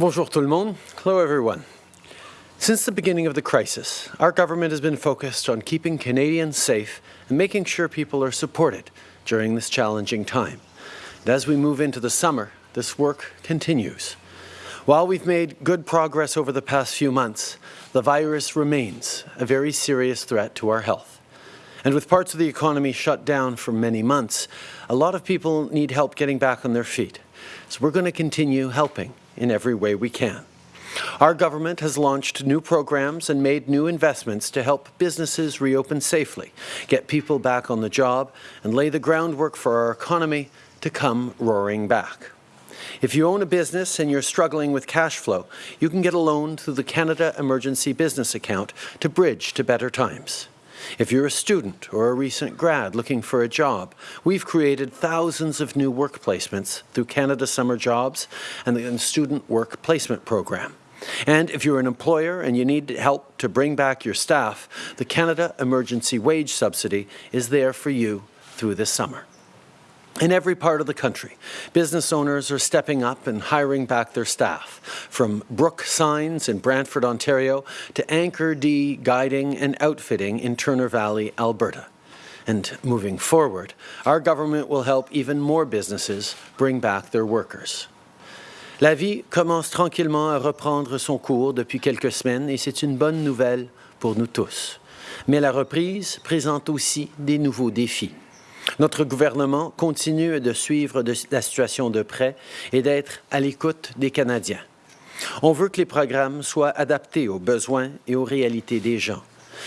Bonjour tout le monde. Hello everyone. Since the beginning of the crisis, our government has been focused on keeping Canadians safe and making sure people are supported during this challenging time. And as we move into the summer, this work continues. While we've made good progress over the past few months, the virus remains a very serious threat to our health. And with parts of the economy shut down for many months, a lot of people need help getting back on their feet. So we're going to continue helping in every way we can. Our government has launched new programs and made new investments to help businesses reopen safely, get people back on the job, and lay the groundwork for our economy to come roaring back. If you own a business and you're struggling with cash flow, you can get a loan through the Canada Emergency Business Account to bridge to better times. If you're a student or a recent grad looking for a job, we've created thousands of new work placements through Canada Summer Jobs and the Student Work Placement Program. And if you're an employer and you need help to bring back your staff, the Canada Emergency Wage Subsidy is there for you through this summer. In every part of the country, business owners are stepping up and hiring back their staff, from Brook Signs in Brantford, Ontario, to Anchor D Guiding and Outfitting in Turner Valley, Alberta. And moving forward, our government will help even more businesses bring back their workers. La vie commence tranquillement à reprendre son cours depuis quelques semaines et c'est une bonne nouvelle pour nous tous. Mais la reprise présente aussi des nouveaux défis. Notre gouvernement continue de suivre la situation de près et d'être à l'écoute des Canadiens. On veut que les programmes soient adaptés aux besoins et aux réalités des gens.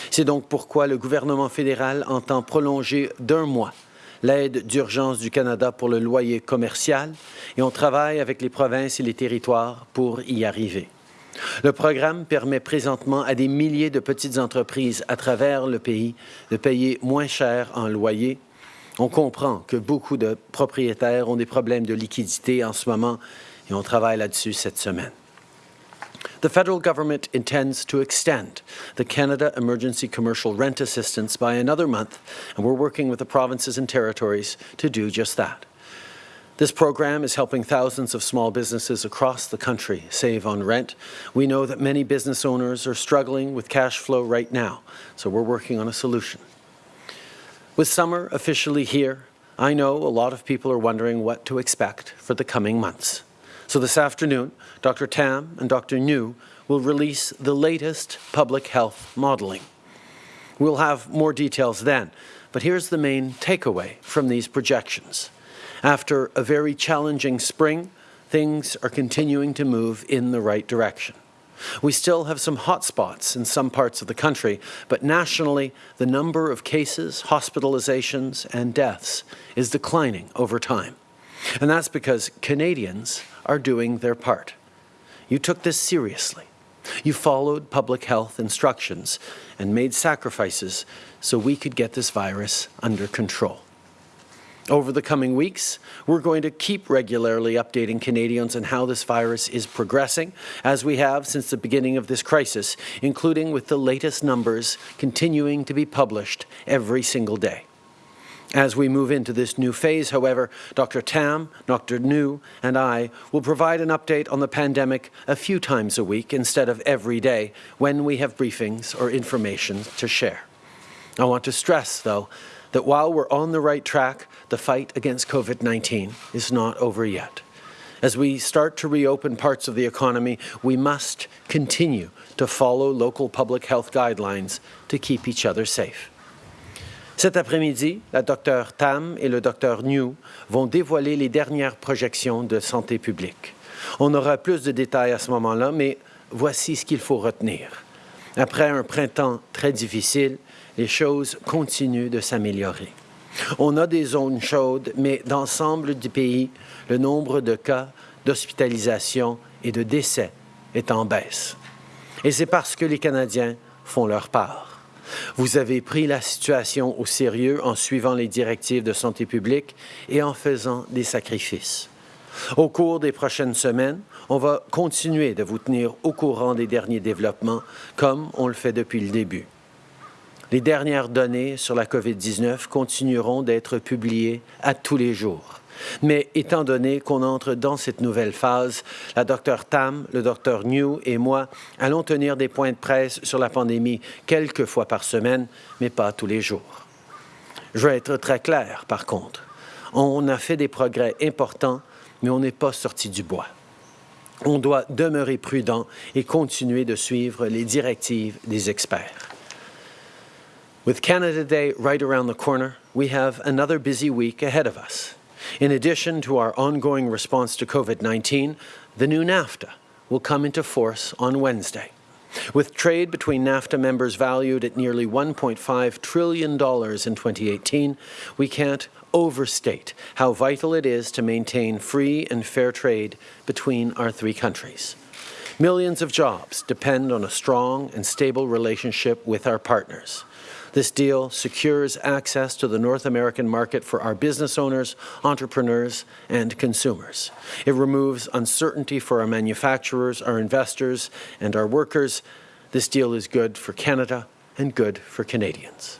C'est donc pourquoi le gouvernement fédéral entend prolonger d'un mois l'aide d'urgence du Canada pour le loyer commercial et on travaille avec les provinces et les territoires pour y arriver. Le programme permet présentement à des milliers de petites entreprises à travers le pays de payer moins cher en loyer on comprend que beaucoup de propriétaires ont des problèmes de liquidité en ce moment et on travaille là-dessus cette semaine. The federal government intends to extend the Canada Emergency Commercial Rent Assistance by another month, and we're working with the provinces and territories to do just that. This program is helping thousands of small businesses across the country save on rent. We know that many business owners are struggling with cash flow right now, so we're working on a solution. With summer officially here, I know a lot of people are wondering what to expect for the coming months. So this afternoon, Dr. Tam and Dr. Njoo will release the latest public health modelling. We'll have more details then, but here's the main takeaway from these projections. After a very challenging spring, things are continuing to move in the right direction. We still have some hot spots in some parts of the country, but nationally, the number of cases, hospitalizations, and deaths is declining over time. And that's because Canadians are doing their part. You took this seriously. You followed public health instructions and made sacrifices so we could get this virus under control. Over the coming weeks, we're going to keep regularly updating Canadians on how this virus is progressing, as we have since the beginning of this crisis, including with the latest numbers continuing to be published every single day. As we move into this new phase, however, Dr. Tam, Dr. Njoo, and I will provide an update on the pandemic a few times a week instead of every day when we have briefings or information to share. I want to stress, though, that while we're on the right track, the fight against COVID-19 is not over yet. As we start to reopen parts of the economy, we must continue to follow local public health guidelines to keep each other safe. Cet après-midi, la Dr Tam et le Dr New vont dévoiler les dernières projections de santé publique. On aura plus de détails à ce moment-là, mais voici ce qu'il faut retenir. Après un printemps très difficile, les choses continuent de s'améliorer. On a des zones chaudes, mais dans l'ensemble du pays, le nombre de cas d'hospitalisation et de décès est en baisse. Et c'est parce que les Canadiens font leur part. Vous avez pris la situation au sérieux en suivant les directives de santé publique et en faisant des sacrifices. Au cours des prochaines semaines, on va continuer de vous tenir au courant des derniers développements comme on le fait depuis le début. Les dernières données sur la COVID-19 continueront d'être publiées à tous les jours. Mais étant donné qu'on entre dans cette nouvelle phase, la Dr Tam, le Dr New et moi allons tenir des points de presse sur la pandémie quelques fois par semaine, mais pas tous les jours. Je vais être très clair, par contre. On a fait des progrès importants, mais on n'est pas sorti du bois. On doit demeurer prudent et continuer de suivre les directives des experts. With Canada Day right around the corner, we have another busy week ahead of us. In addition to our ongoing response to COVID-19, the new NAFTA will come into force on Wednesday. With trade between NAFTA members valued at nearly $1.5 trillion in 2018, we can't overstate how vital it is to maintain free and fair trade between our three countries. Millions of jobs depend on a strong and stable relationship with our partners. This deal secures access to the North American market for our business owners, entrepreneurs, and consumers. It removes uncertainty for our manufacturers, our investors, and our workers. This deal is good for Canada and good for Canadians.